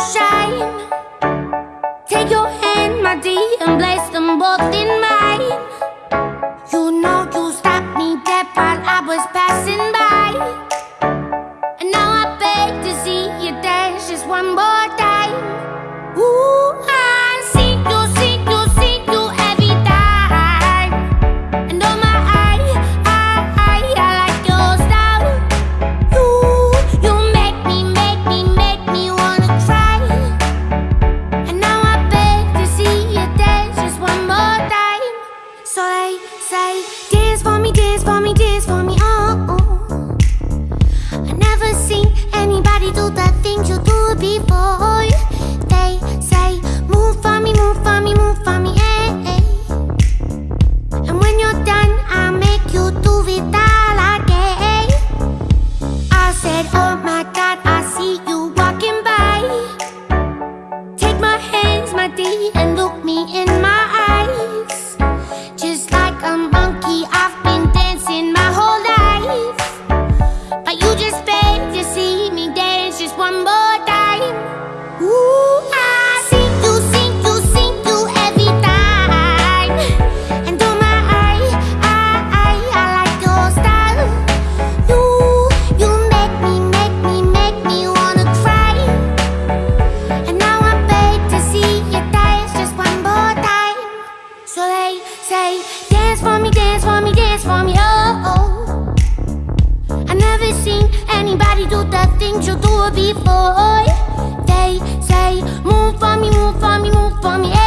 sunshine. Think you'll do before They say, move for me, move for me, move for me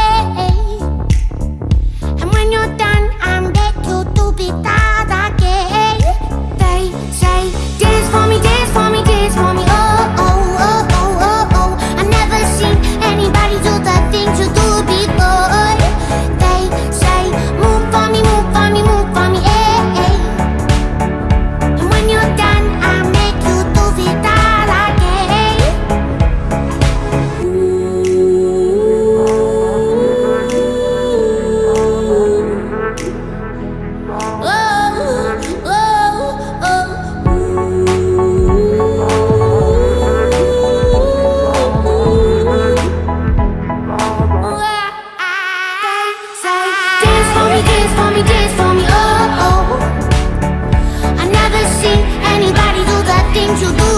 anybody do the things you do.